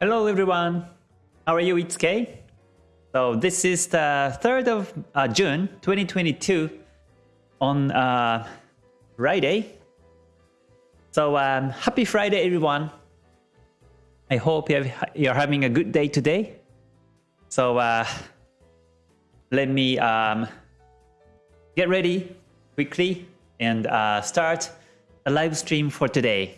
Hello everyone, how are you? It's Kay. So this is the 3rd of uh, June 2022 on uh, Friday. So um, happy Friday everyone. I hope you're having a good day today. So uh, let me um, get ready quickly and uh, start a live stream for today.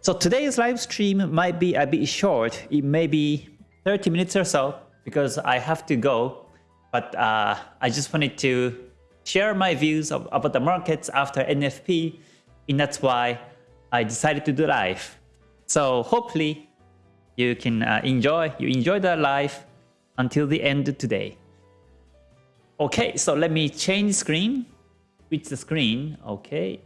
So today's live stream might be a bit short. It may be 30 minutes or so because I have to go. But uh, I just wanted to share my views of, about the markets after NFP. And that's why I decided to do live. So hopefully you can uh, enjoy, you enjoy the live until the end today. Okay, so let me change screen, switch the screen. Okay,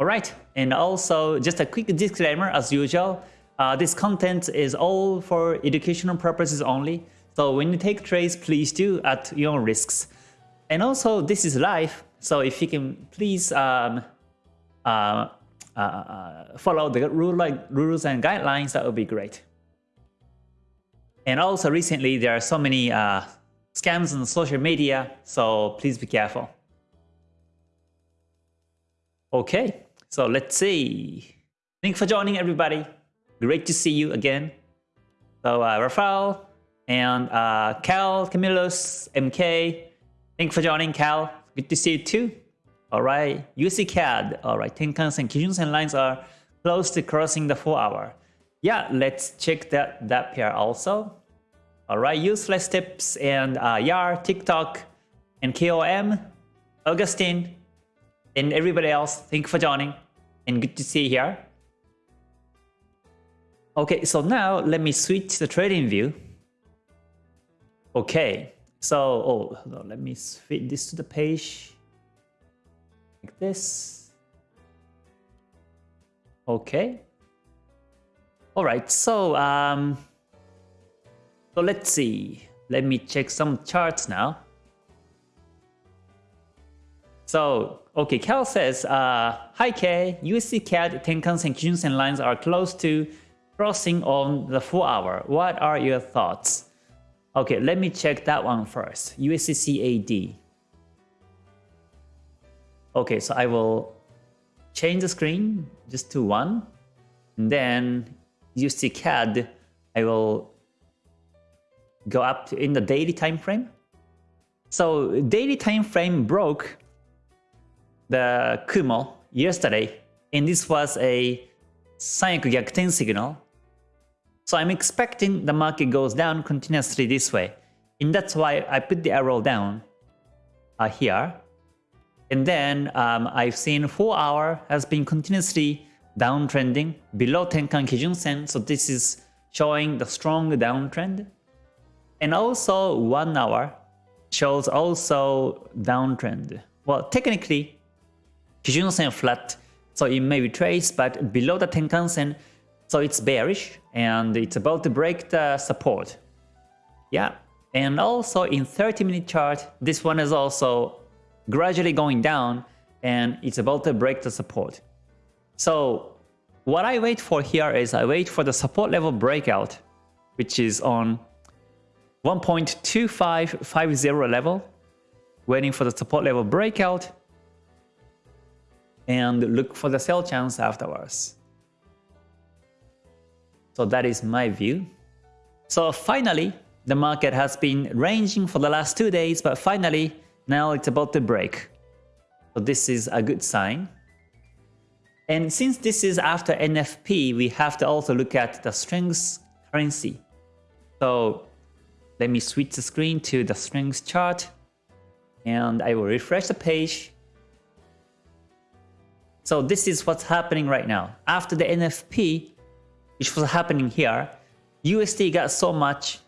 Alright, and also just a quick disclaimer as usual, uh, this content is all for educational purposes only, so when you take trades, please do at your own risks. And also, this is live, so if you can please um, uh, uh, uh follow the rule like rules and guidelines, that would be great. And also recently, there are so many uh, scams on social media, so please be careful. Okay, so let's see. Thanks for joining everybody. Great to see you again. So uh, Rafael and uh, Cal, Camillus, MK. Thanks for joining Cal. Good to see you too. Alright, USD CAD. Alright, Tenkan-sen, Kijun-sen lines are close to crossing the 4 hour. Yeah, let's check that, that pair also. Alright, useless tips and uh, YAR, TikTok, and KOM, Augustine, and everybody else, thank you for joining and good to see here. Okay, so now let me switch the TradingView. Okay, so oh, on, let me fit this to the page like this. Okay. All right, so um, so let's see. Let me check some charts now. So, okay, Cal says, uh, Hi K, USD CAD, Tenkan-sen, Kijun-sen lines are close to crossing on the 4 hour. What are your thoughts? Okay, let me check that one first. USD CAD. Okay, so I will change the screen just to 1. And then USD CAD, I will go up in the daily time frame. So daily time frame broke the Kumo yesterday, and this was a Sanyaku Gyakuten signal. So I'm expecting the market goes down continuously this way. And that's why I put the arrow down uh, here. And then um, I've seen 4 hour has been continuously downtrending below Tenkan Kijun Sen. So this is showing the strong downtrend. And also 1 hour shows also downtrend. Well, technically, Kijun-sen flat, so it may be traced, but below the Tenkan-sen, so it's bearish and it's about to break the support. Yeah, and also in 30 minute chart, this one is also gradually going down and it's about to break the support. So what I wait for here is I wait for the support level breakout, which is on 1.2550 level, waiting for the support level breakout and look for the sell chance afterwards. So that is my view. So finally, the market has been ranging for the last two days, but finally, now it's about to break. So this is a good sign. And since this is after NFP, we have to also look at the strength currency. So let me switch the screen to the strength chart and I will refresh the page so this is what's happening right now. After the NFP, which was happening here, USD got so much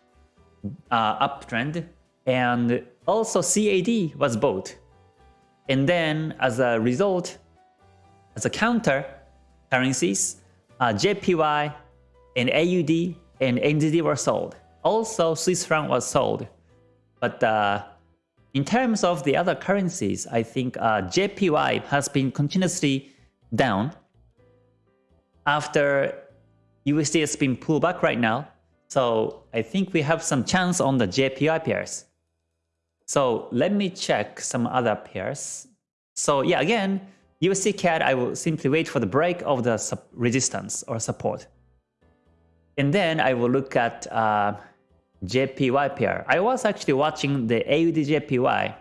uh, uptrend and also CAD was bought. And then as a result, as a counter currencies, uh, JPY and AUD and NZD were sold. Also Swiss franc was sold. But uh, in terms of the other currencies, I think uh, JPY has been continuously down after USD has been pulled back right now. So I think we have some chance on the JPY pairs. So let me check some other pairs. So yeah, again, USD CAD, I will simply wait for the break of the resistance or support. And then I will look at uh, JPY pair. I was actually watching the AUD JPY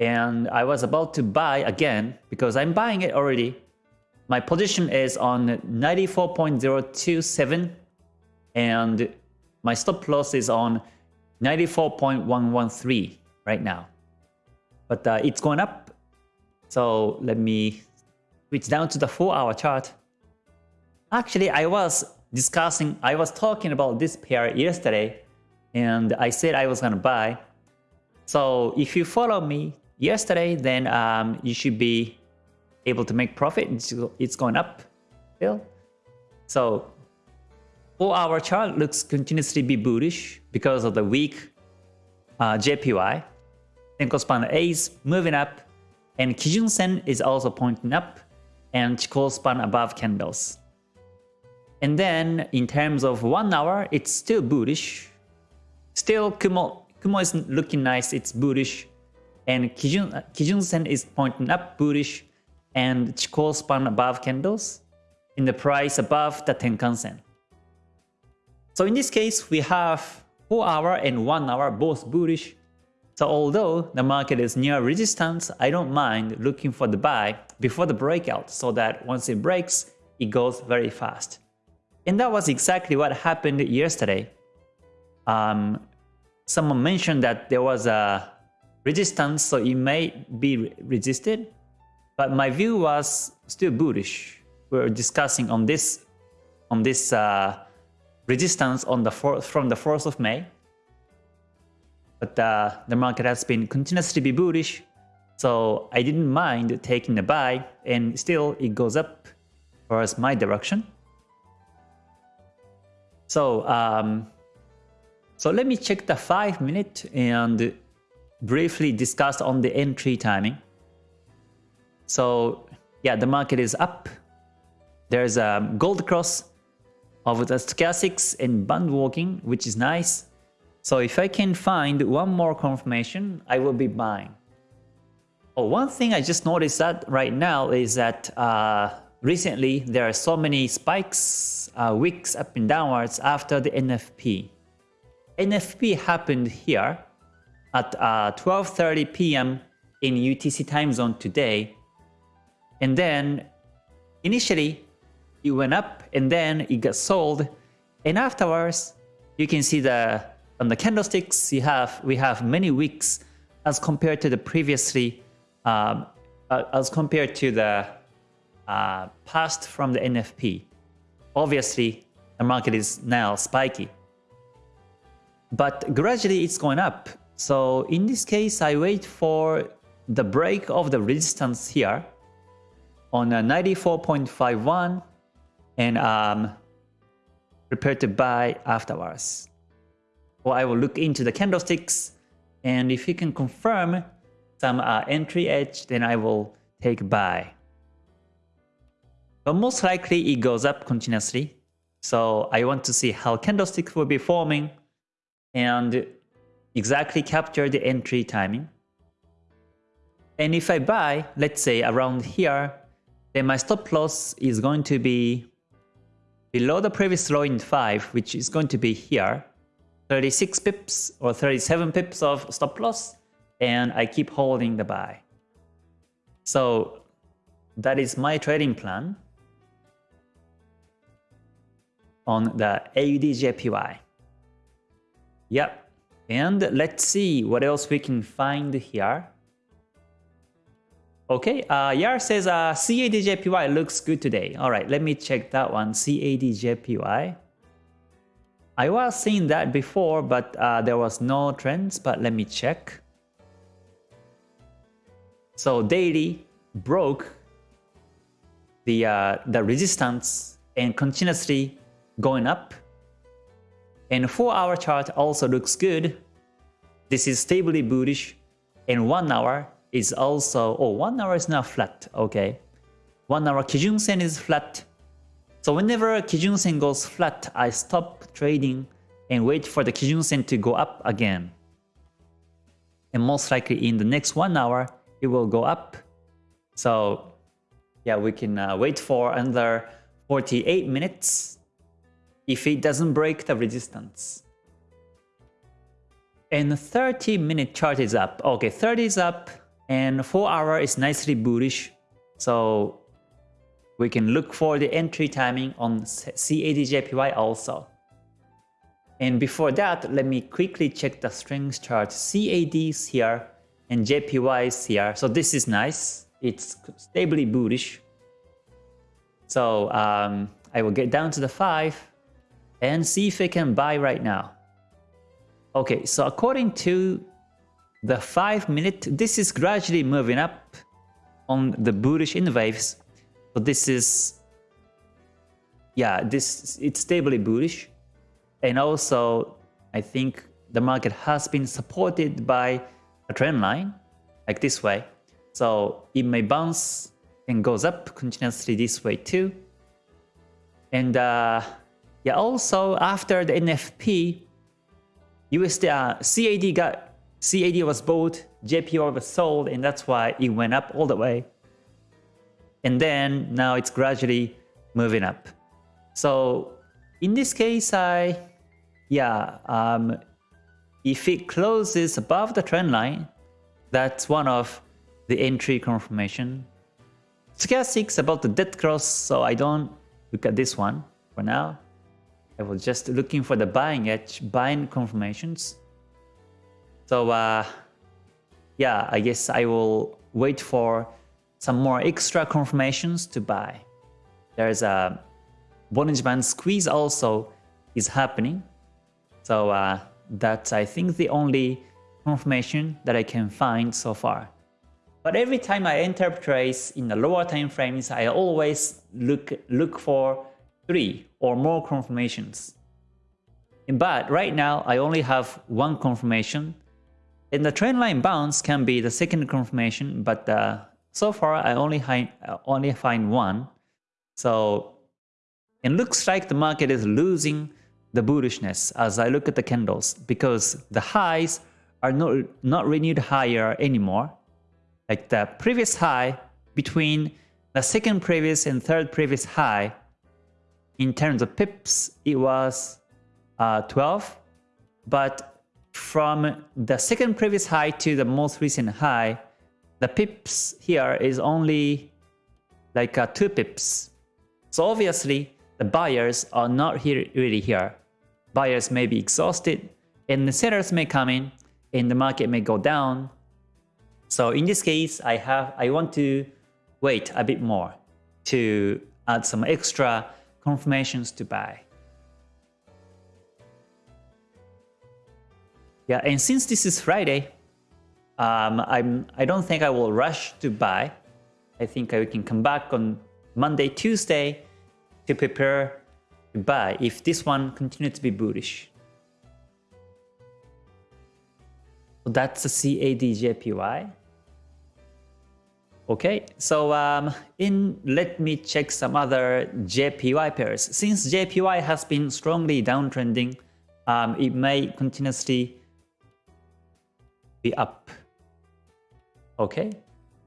and I was about to buy again because I'm buying it already. My position is on 94.027 and my stop loss is on 94.113 right now. But uh, it's going up. So let me switch down to the 4 hour chart. Actually, I was discussing, I was talking about this pair yesterday and I said I was to buy. So if you follow me yesterday, then um, you should be able to make profit. It's, going up still. So 4 hour chart looks continuously be bullish because of the weak uh, JPY. Senkou span A is moving up and Kijun Sen is also pointing up and Chikou span above candles. And then in terms of 1 hour, it's still bullish. Still Kumo, Kumo is looking nice, it's bullish. And Kijun, uh, Kijun Sen is pointing up bullish and Chikou span above candles in the price above the Tenkan Sen. So in this case, we have 4 hour and 1 hour both bullish. So although the market is near resistance, I don't mind looking for the buy before the breakout so that once it breaks, it goes very fast. And that was exactly what happened yesterday. Um, someone mentioned that there was a resistance, so it may be resisted. But my view was still bullish. We are discussing on this on this uh, resistance on the fourth, from the 4th of May. But uh, the market has been continuously be bullish, so I didn't mind taking the buy, and still it goes up towards my direction. So um, so let me check the 5 minute and briefly discuss on the entry timing. So yeah, the market is up. There's a gold cross of the stochastics and band walking, which is nice. So if I can find one more confirmation, I will be buying. Oh, one thing I just noticed that right now is that uh, recently there are so many spikes, uh, wicks up and downwards after the NFP. NFP happened here at 12.30 uh, p.m. in UTC time zone today. And then initially it went up and then it got sold. And afterwards, you can see the on the candlesticks you have we have many weeks as compared to the previously um, uh, as compared to the uh, past from the NFP. Obviously, the market is now spiky. But gradually it's going up. So in this case, I wait for the break of the resistance here on a 94.51 and um, prepare to buy afterwards. Or I will look into the candlesticks and if you can confirm some uh, entry edge, then I will take buy. But most likely it goes up continuously. So I want to see how candlesticks will be forming and exactly capture the entry timing. And if I buy, let's say around here, then my stop loss is going to be below the previous low in 5, which is going to be here, 36 pips or 37 pips of stop loss, and I keep holding the buy. So that is my trading plan on the AUD Yep, and let's see what else we can find here. Okay, uh, Yar says uh, CADJPY looks good today. All right, let me check that one, CADJPY. I was seeing that before, but uh, there was no trends, but let me check. So daily broke the, uh, the resistance and continuously going up and 4 hour chart also looks good. This is stably bullish. And 1 hour is also, oh 1 hour is not flat, okay. 1 hour Kijun Sen is flat. So whenever Kijun Sen goes flat, I stop trading and wait for the Kijun Sen to go up again. And most likely in the next one hour, it will go up. So yeah, we can uh, wait for another 48 minutes if it doesn't break the resistance. And 30 minute chart is up. Okay, 30 is up and 4 hour is nicely bullish. So we can look for the entry timing on CADJPY also. And before that, let me quickly check the strength chart. CAD is here and JPY is here. So this is nice. It's stably bullish. So um, I will get down to the 5 and see if I can buy right now. Okay, so according to the 5 minute, this is gradually moving up on the bullish in waves. So this is, yeah, this it's stably bullish. And also, I think the market has been supported by a trend line like this way. So it may bounce and goes up continuously this way too. And uh, yeah, also after the NFP, USD uh, CAD got CAD was bought, JPY was sold, and that's why it went up all the way. And then now it's gradually moving up. So in this case, I yeah, um, if it closes above the trend line, that's one of the entry confirmation Stochastics about the dead cross, so I don't look at this one for now. I was just looking for the buying edge, buying confirmations. So uh, yeah, I guess I will wait for some more extra confirmations to buy. There's a Bollinger Band squeeze also is happening. So uh, that's I think the only confirmation that I can find so far. But every time I enter trades in the lower time frames, I always look, look for three or more confirmations. But right now, I only have one confirmation. And the trend line bounce can be the second confirmation, but uh, so far I only, only find one. So it looks like the market is losing the bullishness as I look at the candles because the highs are not, not renewed higher anymore like the previous high between the second previous and third previous high in terms of pips it was uh, 12 but from the second previous high to the most recent high the pips here is only like uh, 2 pips. So obviously the buyers are not here really here. Buyers may be exhausted and the sellers may come in and the market may go down. So in this case, I have I want to wait a bit more to add some extra confirmations to buy. Yeah, and since this is Friday, um, I'm I don't think I will rush to buy. I think I can come back on Monday, Tuesday to prepare to buy if this one continues to be bullish. So that's the CADJPY. Okay, so um, in let me check some other JPY pairs. Since JPY has been strongly downtrending, um, it may continuously be up. Okay.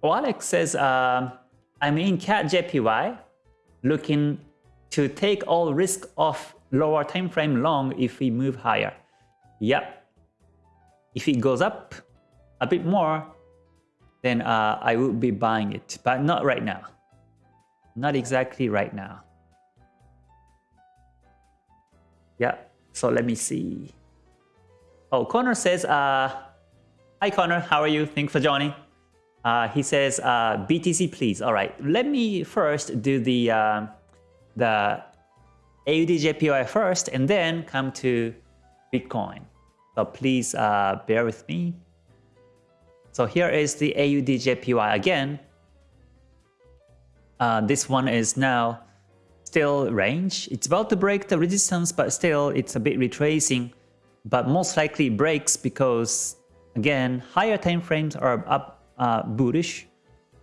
Well, Alex says, um, I'm in CAD JPY, looking to take all risk off lower time frame long if we move higher. Yep. If it goes up a bit more, then uh, I would be buying it, but not right now. Not exactly right now. Yeah, so let me see. Oh, Connor says, uh, Hi Connor, how are you? Thanks for joining. Uh, he says, uh, BTC please. All right, let me first do the, uh, the AUDJPY first and then come to Bitcoin. So please uh, bear with me. So here is the AUDJPY again. Uh, this one is now still range. It's about to break the resistance, but still it's a bit retracing. But most likely breaks because, again, higher time frames are up uh, bullish.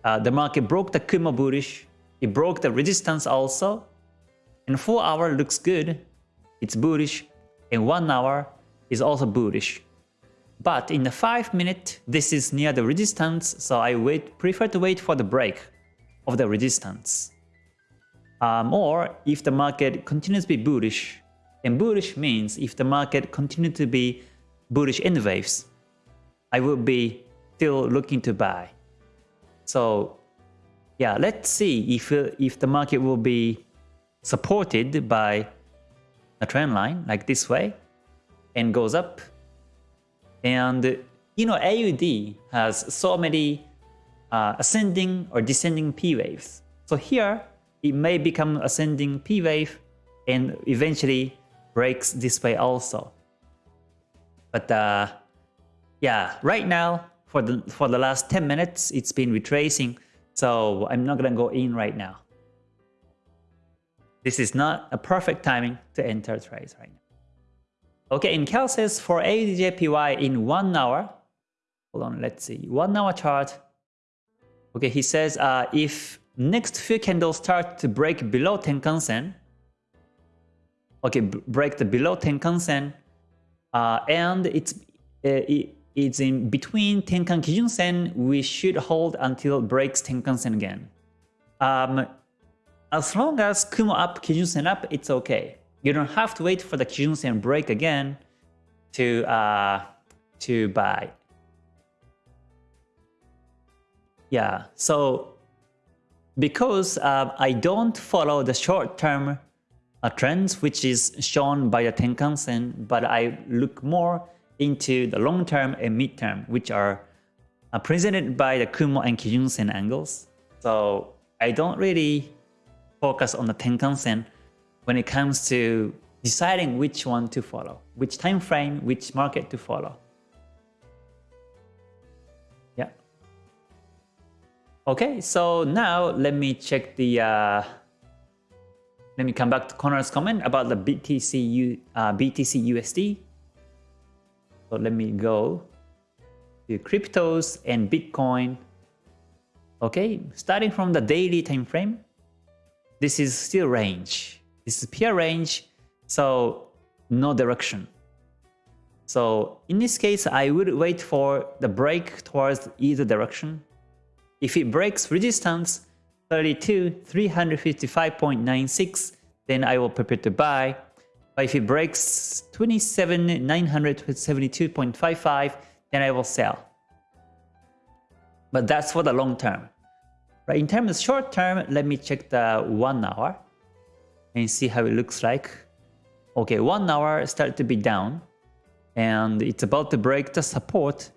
Uh, the market broke the Kumo bullish. It broke the resistance also. And 4 hour looks good. It's bullish. and 1 hour is also bullish. But in the 5 minute, this is near the resistance, so I wait, prefer to wait for the break of the resistance. Um, or if the market continues to be bullish, and bullish means if the market continues to be bullish in waves, I will be still looking to buy. So yeah, let's see if, if the market will be supported by a trend line like this way and goes up. And you know, AUD has so many uh, ascending or descending P waves. So here, it may become ascending P wave and eventually breaks this way also. But uh, yeah, right now, for the, for the last 10 minutes, it's been retracing. So I'm not going to go in right now. This is not a perfect timing to enter trades right now. Okay, in Cal for AUDJPY in one hour, hold on, let's see, one hour chart. Okay, he says uh, if next few candles start to break below Tenkan Sen, okay, break the below Tenkan Sen, uh, and it's uh, it, it's in between Tenkan Kijun Sen, we should hold until breaks Tenkan Sen again. Um, as long as Kumo up, Kijun Sen up, it's okay. You don't have to wait for the Kijun Sen break again to uh, to buy. Yeah, so because uh, I don't follow the short-term uh, trends, which is shown by the Tenkan Sen, but I look more into the long-term and mid-term, which are uh, presented by the Kumo and Kijun Sen angles. So I don't really focus on the Tenkan Sen when it comes to deciding which one to follow, which time frame, which market to follow. Yeah. Okay, so now let me check the. Uh, let me come back to Connor's comment about the BTC uh, BTC USD. So let me go to cryptos and Bitcoin. Okay, starting from the daily time frame, this is still range. This is pure range, so no direction. So in this case, I would wait for the break towards either direction. If it breaks resistance 32, 355.96, then I will prepare to buy. But if it breaks 27, 972.55, then I will sell. But that's for the long term. Right, in terms of short term, let me check the one hour and see how it looks like. Okay, one hour started to be down and it's about to break the support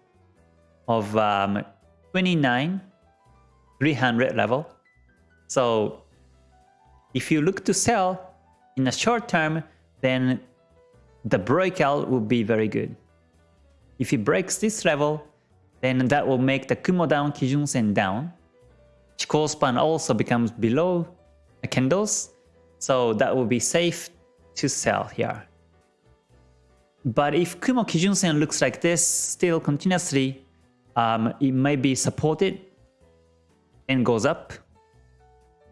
of um, 29 300 level. So if you look to sell in the short term, then the breakout will be very good. If it breaks this level, then that will make the Kumo down, Kijun Sen down. Chikou span also becomes below the candles, so that will be safe to sell here. But if Kumo Kijun Sen looks like this still continuously, um, it may be supported and goes up.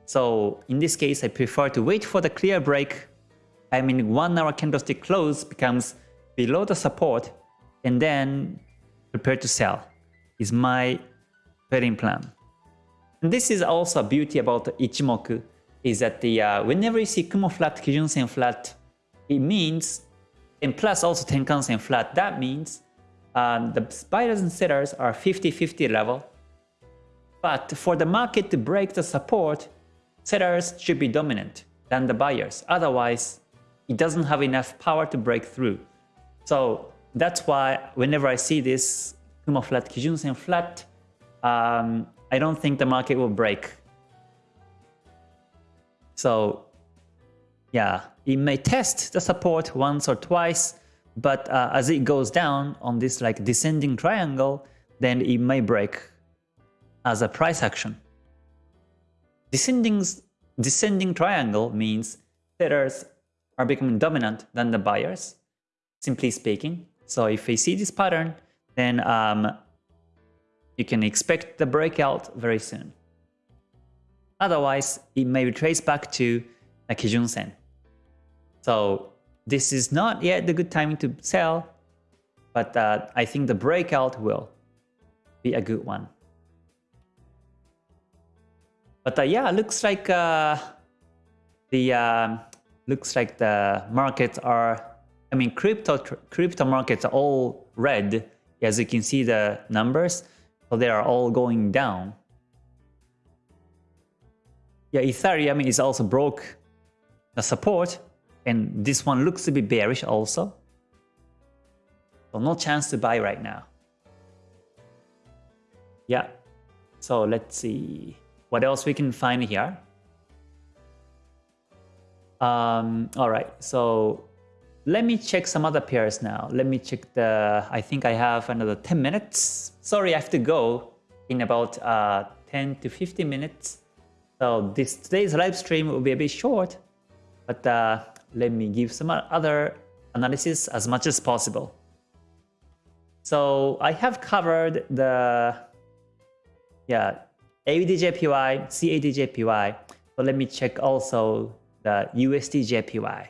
So in this case, I prefer to wait for the clear break. I mean, one hour candlestick close becomes below the support and then prepare to sell is my trading plan. And this is also a beauty about Ichimoku is that the uh, whenever you see Kumo flat, Kijun Sen flat, it means, and plus also Tenkan Sen flat, that means um, the buyers and sellers are 50-50 level. But for the market to break the support, sellers should be dominant than the buyers. Otherwise, it doesn't have enough power to break through. So that's why whenever I see this Kumo flat, Kijun Sen flat, um, I don't think the market will break. So yeah, it may test the support once or twice, but uh, as it goes down on this like descending triangle, then it may break as a price action. Descending, descending triangle means sellers are becoming dominant than the buyers, simply speaking. So if we see this pattern, then um, you can expect the breakout very soon. Otherwise, it may be traced back to a Kijun Sen. So this is not yet the good time to sell, but uh, I think the breakout will be a good one. But uh, yeah, looks like uh, the um, looks like the markets are. I mean, crypto crypto markets are all red, as you can see the numbers. So they are all going down. Yeah, Ethereum is also broke the support, and this one looks to be bearish also. So no chance to buy right now. Yeah, so let's see what else we can find here. Um, all right, so let me check some other pairs now. Let me check the, I think I have another 10 minutes. Sorry, I have to go in about uh, 10 to 15 minutes. So this today's live stream will be a bit short, but uh, let me give some other analysis as much as possible. So I have covered the yeah AUDJPY, CADJPY. So let me check also the USDJPY.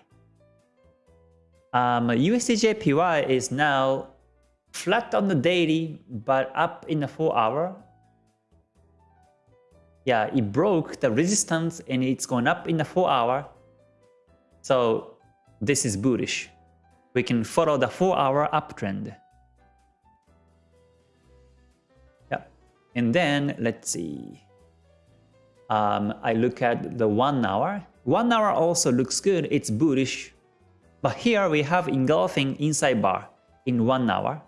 Um, USDJPY is now flat on the daily, but up in the 4 hour. Yeah, it broke the resistance and it's going up in the 4 hour. So this is bullish. We can follow the 4 hour uptrend. Yeah. And then let's see. Um, I look at the one hour. One hour also looks good. It's bullish. But here we have engulfing inside bar in one hour.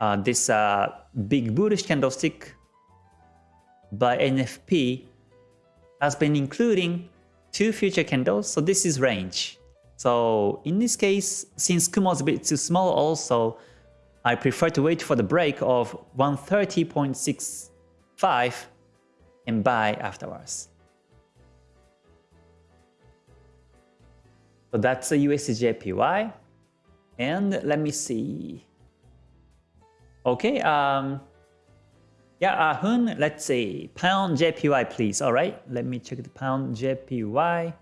Uh, this uh, big bullish candlestick by NFP has been including two future candles. So this is range. So in this case, since Kumo is a bit too small also, I prefer to wait for the break of 130.65 and buy afterwards. So that's the USDJPY. And let me see. Okay, um, yeah, uh, Hun, let's see. Pound JPY, please. All right, let me check the pound JPY.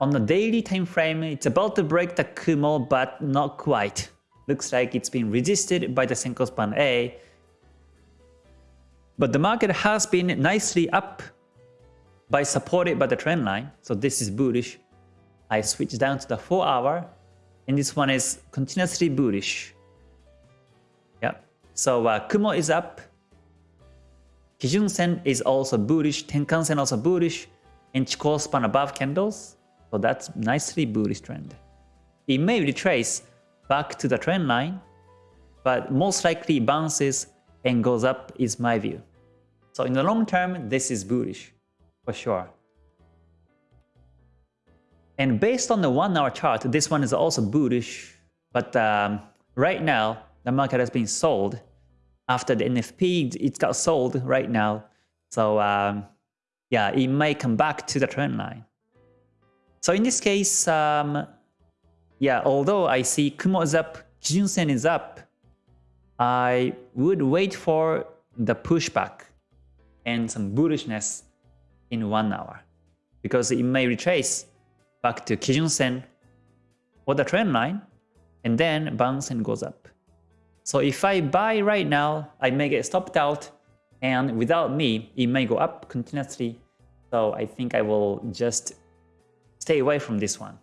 On the daily time frame, it's about to break the Kumo, but not quite. Looks like it's been resisted by the Senkou span A. But the market has been nicely up by supported by the trend line. So this is bullish. I switch down to the 4 hour and this one is continuously bullish. Yeah. So uh, Kumo is up. Kijun Sen is also bullish. Tenkan Sen also bullish. And Chikou span above candles. So that's nicely bullish trend. It may retrace back to the trend line, but most likely bounces and goes up is my view. So in the long term, this is bullish for sure. And based on the one hour chart, this one is also bullish, but um, right now the market has been sold after the NFP, it got sold right now. So um, yeah, it may come back to the trend line. So in this case, um, yeah, although I see Kumo is up, Kijun-sen is up, I would wait for the pushback and some bullishness in one hour because it may retrace back to Kijun-sen or the trend line and then and goes up. So if I buy right now, I may get stopped out and without me, it may go up continuously. So I think I will just stay away from this one.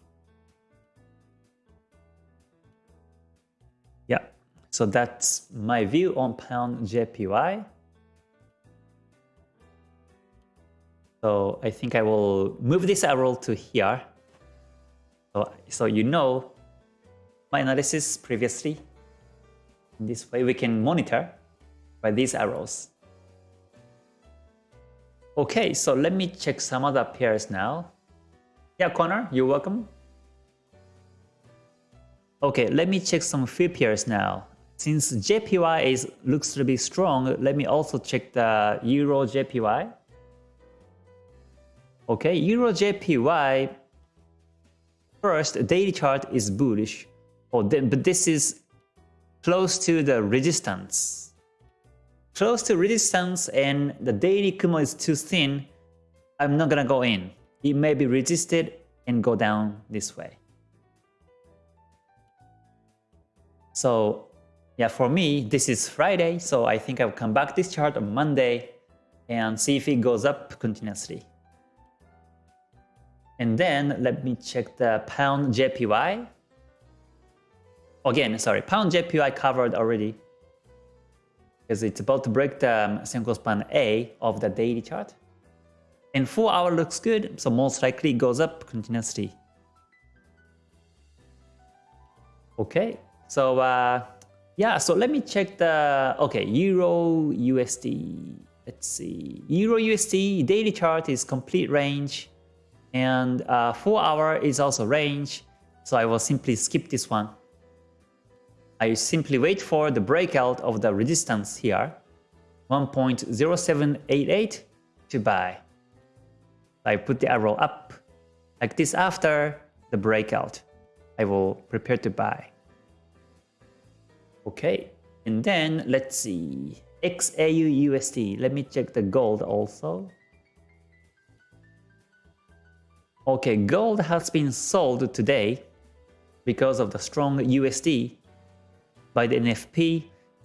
Yeah, so that's my view on pound JPY. So I think I will move this arrow to here. So, so you know my analysis previously. This way we can monitor by these arrows. Okay, so let me check some other pairs now. Yeah, Connor, you're welcome. Okay, let me check some few pairs now. Since JPY is looks to be strong, let me also check the Euro JPY. Okay, Euro JPY first daily chart is bullish. Oh, then, but this is close to the resistance. Close to resistance and the daily Kumo is too thin. I'm not gonna go in. It may be resisted and go down this way. So yeah, for me, this is Friday, so I think I'll come back this chart on Monday and see if it goes up continuously. And then let me check the pound JPY. Again, sorry, pound JPY covered already because it's about to break the Senkou span A of the daily chart. And 4 hour looks good, so most likely goes up continuously. Okay, so uh, yeah, so let me check the, okay, Euro USD. Let's see, Euro USD daily chart is complete range and uh, 4 hour is also range. So I will simply skip this one. I simply wait for the breakout of the resistance here, 1.0788 to buy. I put the arrow up like this after the breakout. I will prepare to buy. Okay, and then let's see. XAU USD. Let me check the gold also. Okay, gold has been sold today because of the strong USD by the NFP.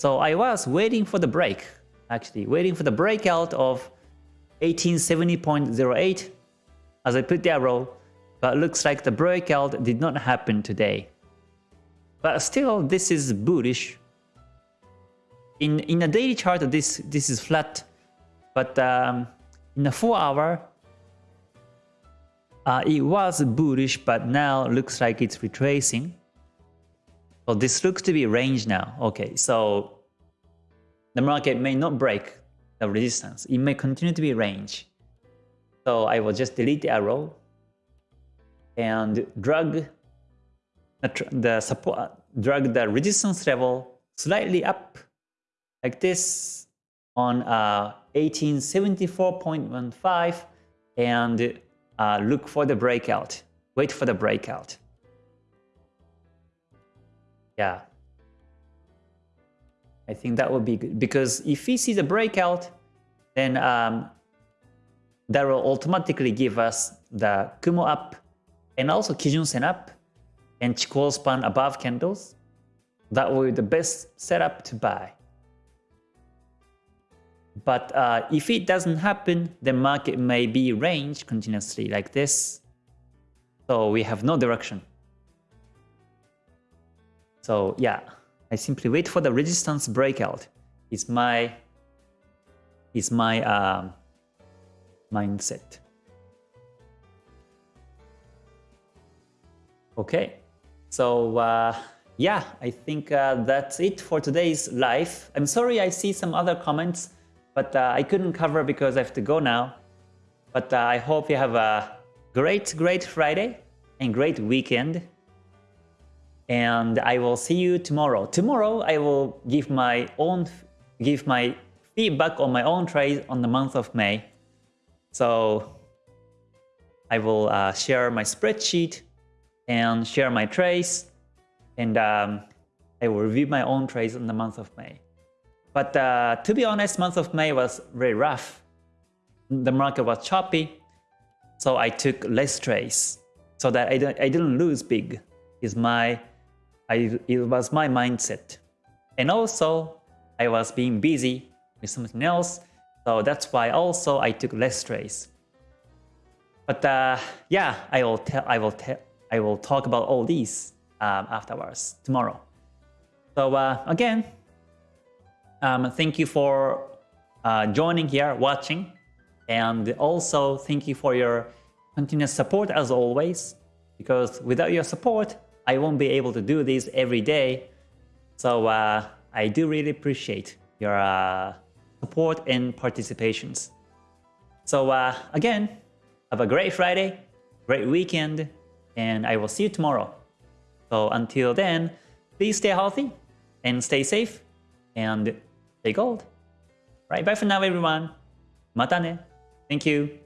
So I was waiting for the break, actually, waiting for the breakout of 1870.08 as I put the arrow, but looks like the breakout did not happen today. But still, this is bullish. In in a daily chart, this this is flat, but um, in a four hour, uh, it was bullish, but now looks like it's retracing. So this looks to be range now. Okay, so the market may not break the resistance. It may continue to be range. So I will just delete the arrow and drag the support, drag the resistance level slightly up like this on uh, 1874.15 and uh, look for the breakout. Wait for the breakout. Yeah. I think that would be good because if we see the breakout, then um, that will automatically give us the Kumo up and also Kijun Sen up and Chikou span above candles. That will be the best setup to buy. But uh, if it doesn't happen, the market may be range continuously like this. So we have no direction. So yeah, I simply wait for the resistance breakout. Is my is my um, mindset. Okay, so uh, yeah, I think uh, that's it for today's live. I'm sorry I see some other comments, but uh, I couldn't cover because I have to go now. But uh, I hope you have a great, great Friday and great weekend. And I will see you tomorrow. Tomorrow I will give my own give my feedback on my own trade on the month of May. So I will uh, share my spreadsheet and share my trades and um, I will review my own trades in the month of May. But uh, to be honest, month of May was very rough. The market was choppy, so I took less trades so that I, I didn't lose big. Is my I, it was my mindset. And also, I was being busy with something else, so that's why also I took less trades. But uh, yeah, I will tell, I will tell, I will talk about all these um, afterwards tomorrow. So uh, again, um, thank you for uh, joining here, watching, and also thank you for your continuous support as always. Because without your support, I won't be able to do this every day. So uh, I do really appreciate your uh, support and participations. So uh, again, have a great Friday, great weekend, and I will see you tomorrow. So until then, please stay healthy and stay safe and stay gold. Right, bye for now everyone. Mata ne. Thank you.